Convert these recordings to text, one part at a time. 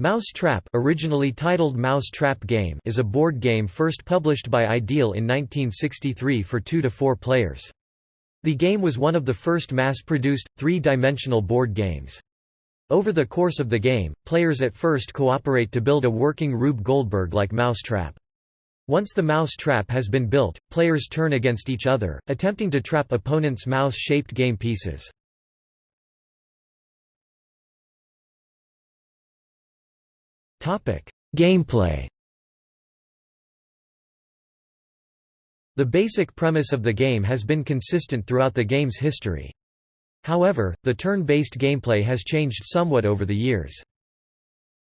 Mouse Trap originally titled Mouse Trap Game is a board game first published by Ideal in 1963 for 2 to 4 players. The game was one of the first mass-produced, three-dimensional board games. Over the course of the game, players at first cooperate to build a working Rube Goldberg-like mousetrap. Once the mouse trap has been built, players turn against each other, attempting to trap opponents' mouse-shaped game pieces. Gameplay The basic premise of the game has been consistent throughout the game's history. However, the turn-based gameplay has changed somewhat over the years.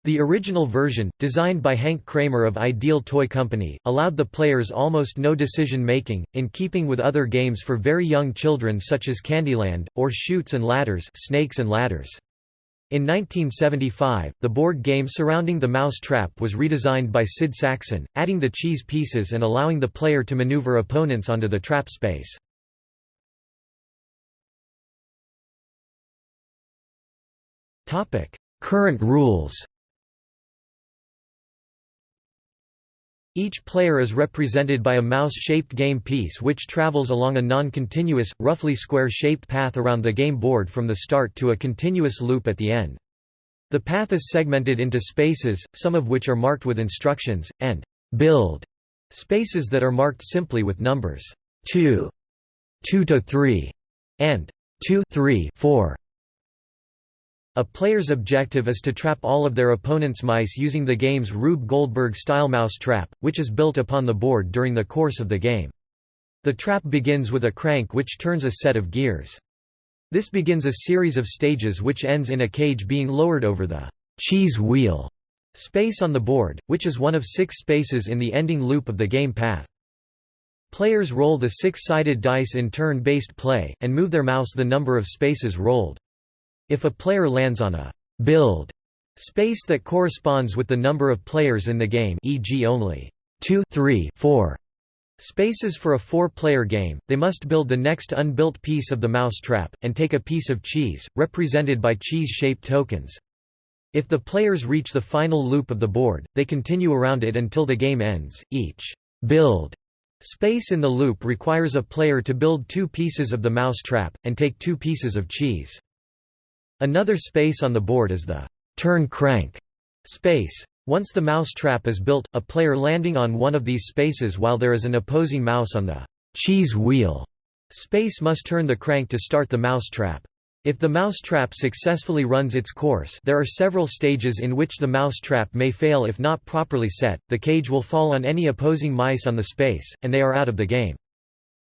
The original version, designed by Hank Kramer of Ideal Toy Company, allowed the players almost no decision-making, in keeping with other games for very young children such as Candyland, or Chutes and Ladders Snakes and Ladders. In 1975, the board game surrounding the mouse trap was redesigned by Sid Sackson, adding the cheese pieces and allowing the player to maneuver opponents onto the trap space. Current rules Each player is represented by a mouse-shaped game piece which travels along a non-continuous, roughly square-shaped path around the game board from the start to a continuous loop at the end. The path is segmented into spaces, some of which are marked with instructions, and «build» spaces that are marked simply with numbers 2, 2 to 3, and 2 3 4. A player's objective is to trap all of their opponent's mice using the game's Rube Goldberg-style mouse trap, which is built upon the board during the course of the game. The trap begins with a crank which turns a set of gears. This begins a series of stages which ends in a cage being lowered over the cheese wheel space on the board, which is one of six spaces in the ending loop of the game path. Players roll the six-sided dice in turn-based play, and move their mouse the number of spaces rolled. If a player lands on a build space that corresponds with the number of players in the game e.g. only 2 3 4 spaces for a four-player game, they must build the next unbuilt piece of the mouse trap, and take a piece of cheese, represented by cheese-shaped tokens. If the players reach the final loop of the board, they continue around it until the game ends. Each build space in the loop requires a player to build two pieces of the mouse trap, and take two pieces of cheese. Another space on the board is the turn crank space. Once the mouse trap is built, a player landing on one of these spaces while there is an opposing mouse on the cheese wheel space must turn the crank to start the mouse trap. If the mouse trap successfully runs its course there are several stages in which the mouse trap may fail if not properly set, the cage will fall on any opposing mice on the space, and they are out of the game.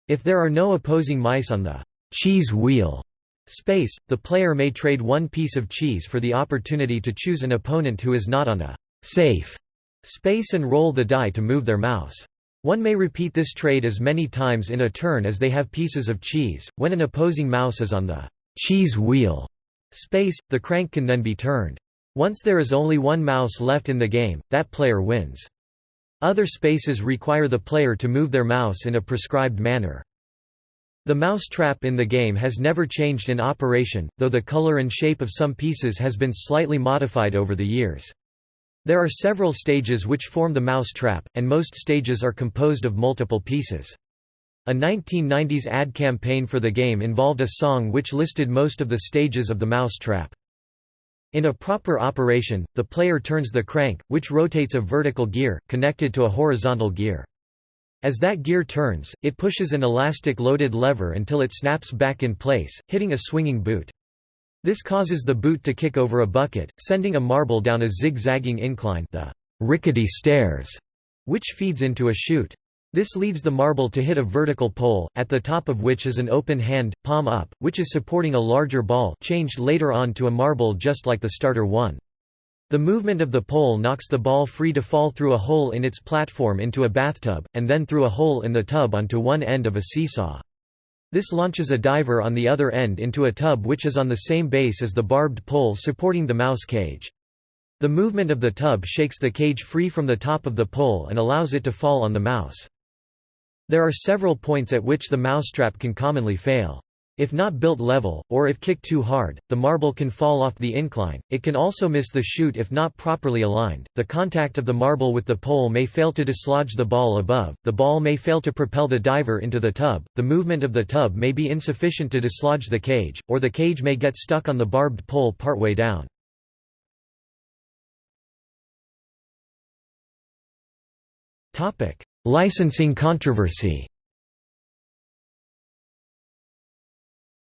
If there are no opposing mice on the cheese wheel, Space, the player may trade one piece of cheese for the opportunity to choose an opponent who is not on a safe space and roll the die to move their mouse. One may repeat this trade as many times in a turn as they have pieces of cheese. When an opposing mouse is on the cheese wheel space, the crank can then be turned. Once there is only one mouse left in the game, that player wins. Other spaces require the player to move their mouse in a prescribed manner. The mouse trap in the game has never changed in operation, though the color and shape of some pieces has been slightly modified over the years. There are several stages which form the mouse trap, and most stages are composed of multiple pieces. A 1990s ad campaign for the game involved a song which listed most of the stages of the mouse trap. In a proper operation, the player turns the crank, which rotates a vertical gear, connected to a horizontal gear. As that gear turns, it pushes an elastic loaded lever until it snaps back in place, hitting a swinging boot. This causes the boot to kick over a bucket, sending a marble down a zigzagging incline the rickety stairs, which feeds into a chute. This leads the marble to hit a vertical pole, at the top of which is an open hand, palm up, which is supporting a larger ball changed later on to a marble just like the starter one. The movement of the pole knocks the ball free to fall through a hole in its platform into a bathtub, and then through a hole in the tub onto one end of a seesaw. This launches a diver on the other end into a tub which is on the same base as the barbed pole supporting the mouse cage. The movement of the tub shakes the cage free from the top of the pole and allows it to fall on the mouse. There are several points at which the mousetrap can commonly fail. If not built level, or if kicked too hard, the marble can fall off the incline. It can also miss the chute if not properly aligned. The contact of the marble with the pole may fail to dislodge the ball above. The ball may fail to propel the diver into the tub. The movement of the tub may be insufficient to dislodge the cage, or the cage may get stuck on the barbed pole partway down. Licensing controversy.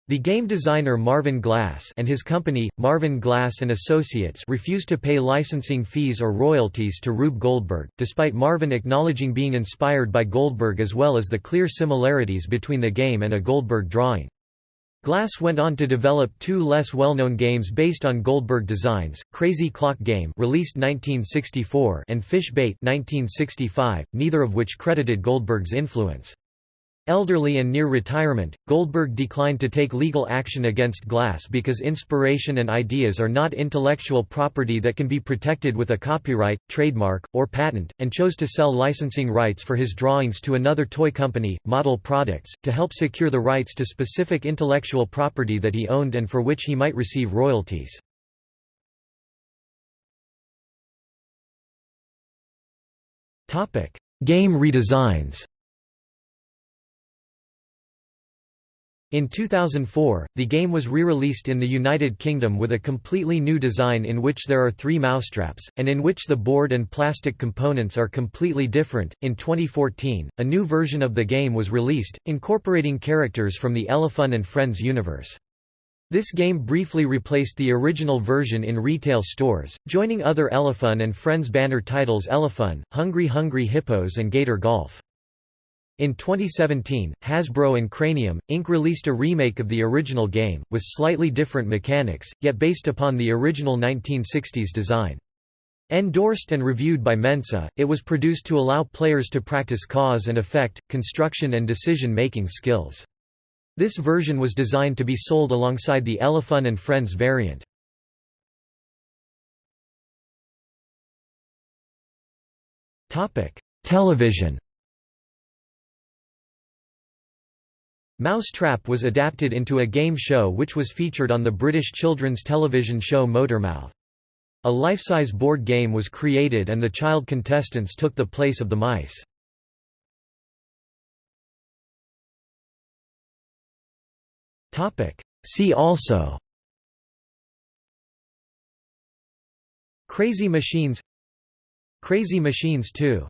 The game designer Marvin Glass and his company, Marvin Glass and Associates refused to pay licensing fees or royalties to Rube Goldberg, despite Marvin acknowledging being inspired by Goldberg as well as the clear similarities between the game and a Goldberg drawing. Glass went on to develop two less well-known games based on Goldberg designs, Crazy Clock Game released 1964 and Fish Bait 1965, neither of which credited Goldberg's influence. Elderly and near retirement, Goldberg declined to take legal action against Glass because inspiration and ideas are not intellectual property that can be protected with a copyright, trademark, or patent, and chose to sell licensing rights for his drawings to another toy company, Model Products, to help secure the rights to specific intellectual property that he owned and for which he might receive royalties. Game redesigns In 2004, the game was re-released in the United Kingdom with a completely new design in which there are three mousetraps, and in which the board and plastic components are completely different. In 2014, a new version of the game was released, incorporating characters from the Elefun and Friends universe. This game briefly replaced the original version in retail stores, joining other Elefun and Friends banner titles Elefun, Hungry Hungry Hippos and Gator Golf. In 2017, Hasbro and Cranium, Inc. released a remake of the original game, with slightly different mechanics, yet based upon the original 1960s design. Endorsed and reviewed by Mensa, it was produced to allow players to practice cause and effect, construction and decision-making skills. This version was designed to be sold alongside the Elefun and Friends variant. Television Mouse Trap was adapted into a game show which was featured on the British children's television show Motormouth. A life-size board game was created and the child contestants took the place of the mice. See also Crazy Machines Crazy Machines 2